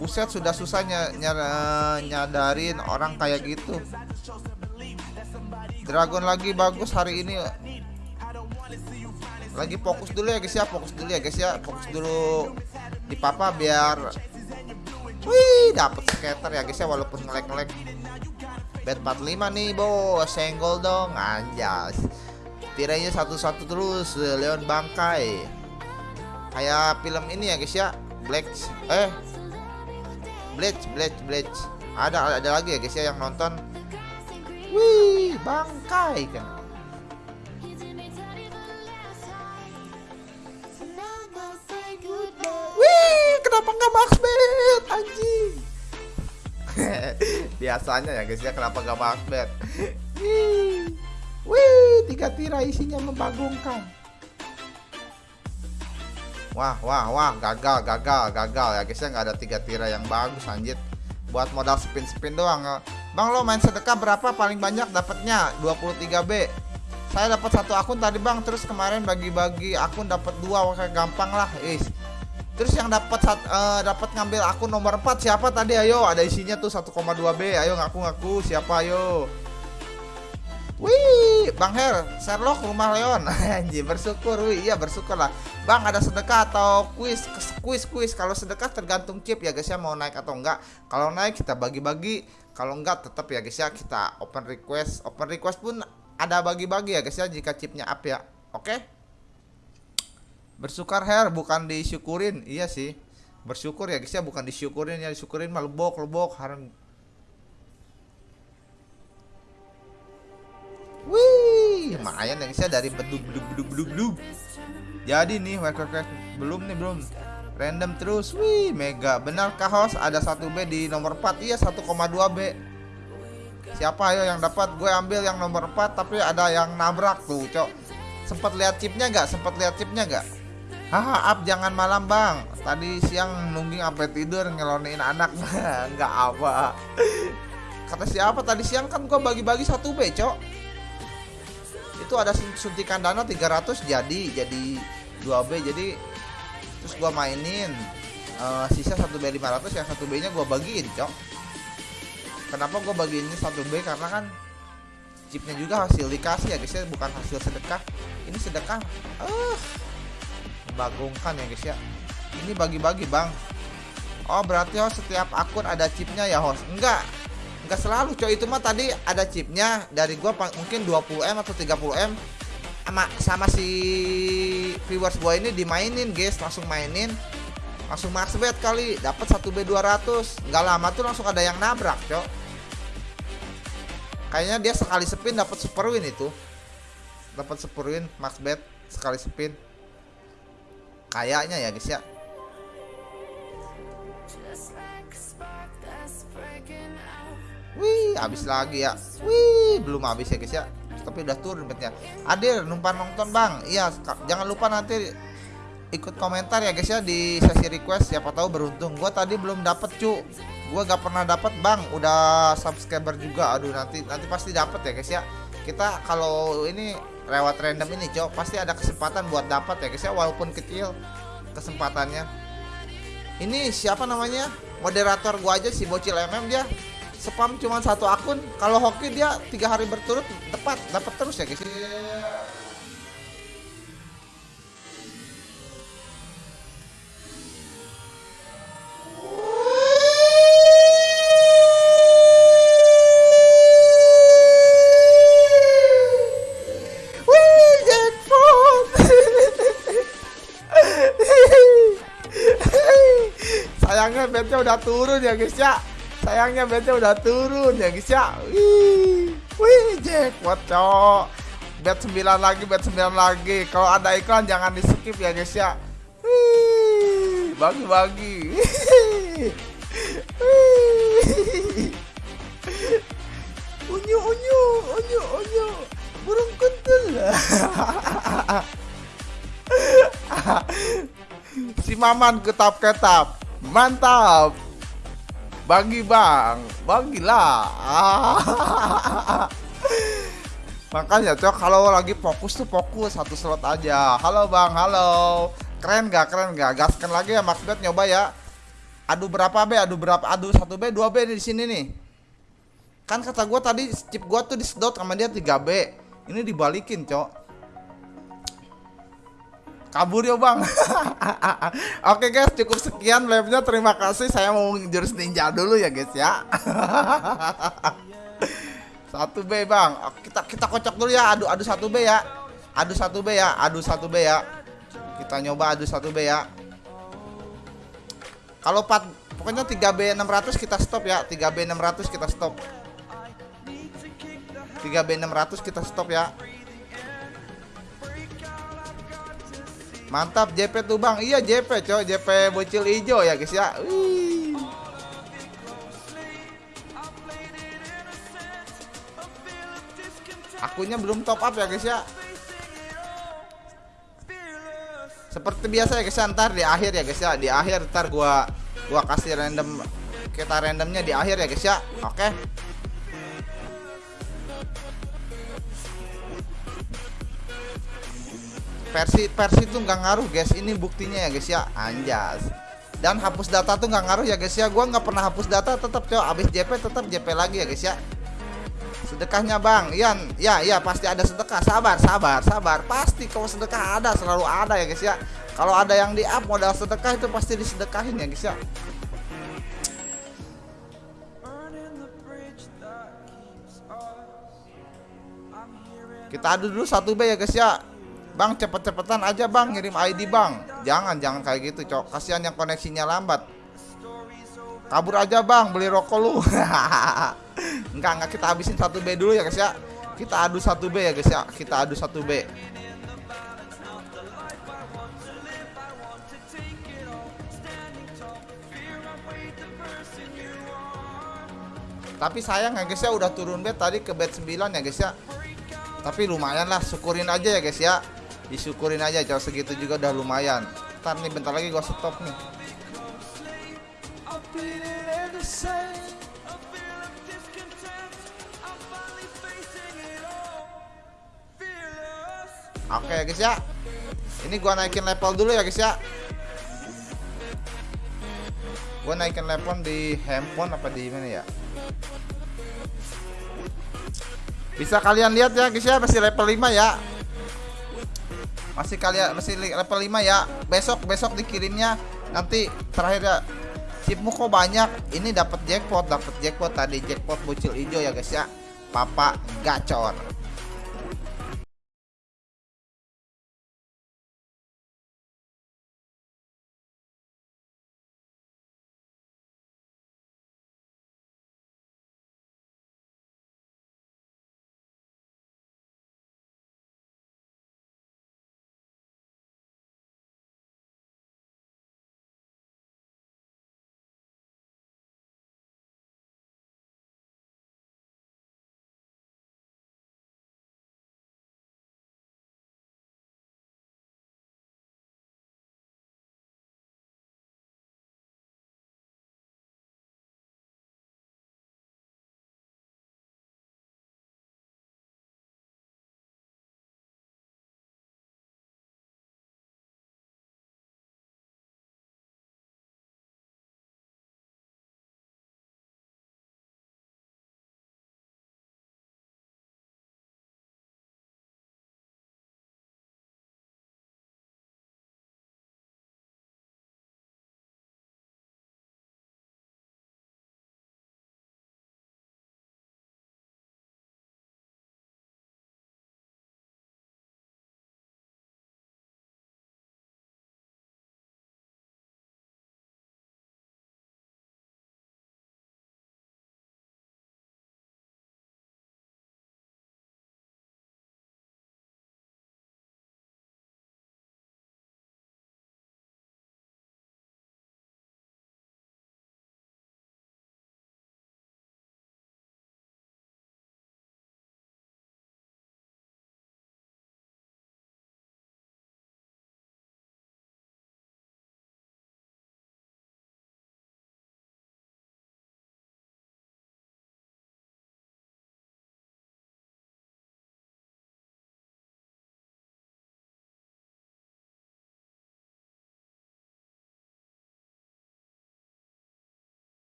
Buset sudah susah ny nyadarin orang kayak gitu. Dragon lagi bagus hari ini. Lagi fokus dulu ya guys ya Fokus dulu ya guys ya. Fokus dulu di papa biar Wih dapet skater ya guys ya Walaupun ngelek-ngelek Bet 45 nih bos Senggol dong Anjas. Tiranya satu-satu terus Leon Bangkai. Kayak film ini ya guys ya Black Eh Bleach, Bleach, Bleach. Ada ada lagi ya guys ya yang nonton. Wih, bangkai kan. Wih, kenapa nggak max bet anjing? Biasanya ya guys ya kenapa nggak max bet? Wih, wih, tiga tira isinya membagongkan. Wah, wah, wah, gagal, gagal, gagal ya guys ya nggak ada tiga tira yang bagus anjir. Buat modal spin-spin doang. Bang lo main sedekah berapa paling banyak dapatnya? 23B. Saya dapat satu akun tadi bang, terus kemarin bagi-bagi akun dapat dua, kayak gampang lah, is. Terus yang dapat uh, dapat ngambil akun nomor 4 siapa tadi? Ayo, ada isinya tuh 1,2B. Ayo ngaku-ngaku siapa ayo. Wih, Bang Her, Sherlock rumah Leon. Anjir, bersyukur. Wih, iya bersyukur lah. Bang, ada sedekah atau kuis? Kuis, kuis. Kalau sedekah tergantung chip ya guys ya mau naik atau enggak. Kalau naik kita bagi-bagi. Kalau enggak tetap ya guys ya kita open request. Open request pun ada bagi-bagi ya guys ya jika chipnya up ya. Oke? Bersyukur Her, bukan disyukurin. Iya sih. Bersyukur ya guys ya, bukan disyukurin ya disyukurin malah lebok lebok Wih, lumayan yang saya dari bedug bedug bedug bedug bedug. Jadi nih, wek wek belum nih belum. Random terus, wih, mega. Benar host ada 1B di nomor 4? Iya, 1,2B. Siapa ayo yang dapat? Gue ambil yang nomor 4 tapi ada yang nabrak tuh, Cok. Sempat lihat chipnya nggak? Sempat lihat chipnya nggak? Haha, up jangan malam, Bang. Tadi siang nungging sampai tidur ngelonin anak. nggak apa. Kata siapa tadi siang kan gue bagi-bagi 1B, Cok itu ada suntikan dana 300 jadi jadi 2B jadi terus gua mainin uh, sisa 1B 500 yang 1B nya gua bagiin cok. Kenapa gua bagiin ini 1B karena kan chipnya juga hasil dikasih ya guys ya bukan hasil sedekah. Ini sedekah uh, membagongkan ya guys ya. Ini bagi-bagi bang. Oh berarti host setiap akun ada chipnya ya host? Enggak Gak selalu coy. Itu mah tadi ada chipnya dari gua mungkin 20M atau 30M sama sama si viewers gua ini dimainin guys. Langsung mainin. Langsung max bet kali. Dapat 1B 200 nggak lama tuh langsung ada yang nabrak cok kayaknya dia sekali spin dapat super win itu. Dapat super win max bet sekali spin. Kayaknya ya guys ya Wih, habis lagi ya. Wih, belum habis ya guys ya. Tapi udah turun betnya. Adil, numpang nonton bang. Iya, jangan lupa nanti ikut komentar ya guys ya di sesi request. Siapa tahu beruntung. Gua tadi belum dapet cu. Gua gak pernah dapet bang. Udah subscriber juga. Aduh nanti nanti pasti dapet ya guys ya. Kita kalau ini lewat random ini cok pasti ada kesempatan buat dapat ya guys ya walaupun kecil kesempatannya. Ini siapa namanya? Moderator gua aja si bocil MM dia spam cuma satu akun. Kalau hoki dia tiga hari berturut tepat. Dapat terus ya guys. Sayangnya bednya udah turun ya guys ya sayangnya bednya udah turun ya guys ya. Wih wih jackpot cok bet 9 lagi bet 9 lagi. Kalau ada iklan jangan di skip ya guys ya. Wih bagi-bagi. Unyu unyu unyu unyu. Burung kuntul. Si maman ketap ketap mantap bagi bang bagilah makanya cok kalau lagi fokus tuh fokus satu slot aja halo bang halo keren gak keren gak gaskan lagi ya Maxbet nyoba ya Aduh berapa B? Aduh berapa? Aduh 1 B, 2 B di sini nih. Kan kata gua tadi chip gua tuh disedot sama dia 3 B. Ini dibalikin, Cok. Kabur ya, Bang. Oke, guys, cukup sekian live-nya. Terima kasih. Saya mau jurus ninja dulu ya, guys ya. satu B, Bang. Kita kita kocok dulu ya. Aduh, aduh satu B ya. Aduh satu B ya. Aduh satu B ya. Kita nyoba aduh satu B ya. Kalau 4 pokoknya 3B 600 kita stop ya. 3B 600 kita stop. 3B 600 kita stop ya. Mantap JP tuh Bang. Iya JP coy, JP bocil hijau ya guys ya. Wih. Akunya belum top up ya guys ya. Seperti biasa ya guys ya, ntar di akhir ya guys ya, di akhir ntar gua gua kasih random kita randomnya di akhir ya guys ya. Oke. Versi versi tuh nggak ngaruh guys. Ini buktinya ya guys ya. Anjas. Dan hapus data tuh nggak ngaruh ya guys ya. Gua nggak pernah hapus data tetap coy. Abis JP tetap JP lagi ya guys ya sedekahnya bang Ian ya ya pasti ada sedekah sabar sabar sabar pasti kalau sedekah ada selalu ada ya guys ya kalau ada yang di up modal sedekah itu pasti disedekahin ya guys ya kita adu dulu satu B ya guys ya Bang cepet-cepetan aja bang ngirim ID bang Jangan jangan kayak gitu cok Kasihan yang koneksinya lambat Kabur aja bang beli rokok lu Enggak, enggak kita habisin satu B dulu ya guys ya. Kita adu satu B ya guys ya. Kita adu satu B. Tapi sayang ya guys ya udah turun bet tadi ke bet 9 ya guys ya. Tapi lumayan lah, syukurin aja ya guys ya. Disyukurin aja, jauh segitu juga udah lumayan. Ntar nih bentar lagi gua stop nih. Oke okay, guys ya. Ini gua naikin level dulu ya guys ya. Gua naikin level di handphone apa di mana ya? Bisa kalian lihat ya guys ya masih level 5 ya. Masih kalian masih level 5 ya. Besok besok dikirimnya. Nanti terakhir ya. Chipmu kok banyak? Ini dapat jackpot dapat jackpot tadi. Jackpot bocil hijau ya guys ya. Papa gacor